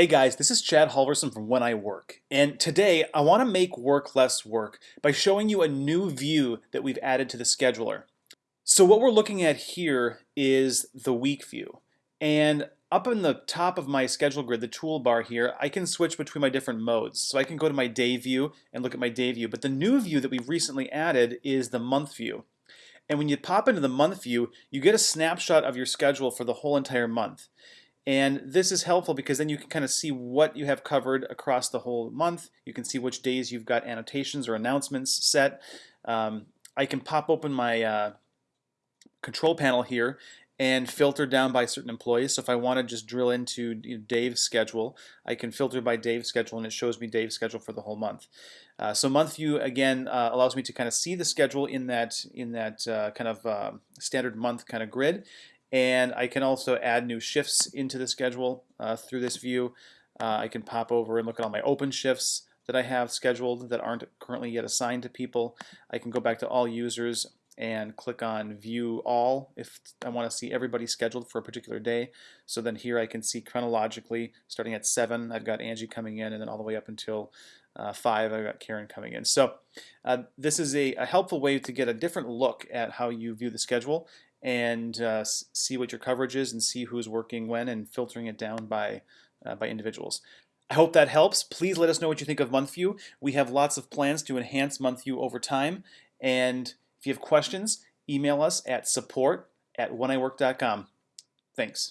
Hey guys, this is Chad Halverson from When I Work, and today I want to make work less work by showing you a new view that we've added to the scheduler. So what we're looking at here is the week view, and up in the top of my schedule grid, the toolbar here, I can switch between my different modes. So I can go to my day view and look at my day view, but the new view that we've recently added is the month view. And when you pop into the month view, you get a snapshot of your schedule for the whole entire month. And this is helpful because then you can kind of see what you have covered across the whole month. You can see which days you've got annotations or announcements set. Um, I can pop open my uh, control panel here and filter down by certain employees. So if I want to just drill into Dave's schedule, I can filter by Dave's schedule and it shows me Dave's schedule for the whole month. Uh, so month view again uh, allows me to kind of see the schedule in that in that uh, kind of uh, standard month kind of grid and I can also add new shifts into the schedule uh, through this view. Uh, I can pop over and look at all my open shifts that I have scheduled that aren't currently yet assigned to people. I can go back to all users and click on view all if I want to see everybody scheduled for a particular day. So then here I can see chronologically starting at 7 I've got Angie coming in and then all the way up until uh, 5 I've got Karen coming in. So uh, this is a, a helpful way to get a different look at how you view the schedule and uh, see what your coverage is and see who's working when and filtering it down by, uh, by individuals. I hope that helps. Please let us know what you think of MonthView. We have lots of plans to enhance MonthView over time. And if you have questions, email us at support at wheniwork.com. Thanks.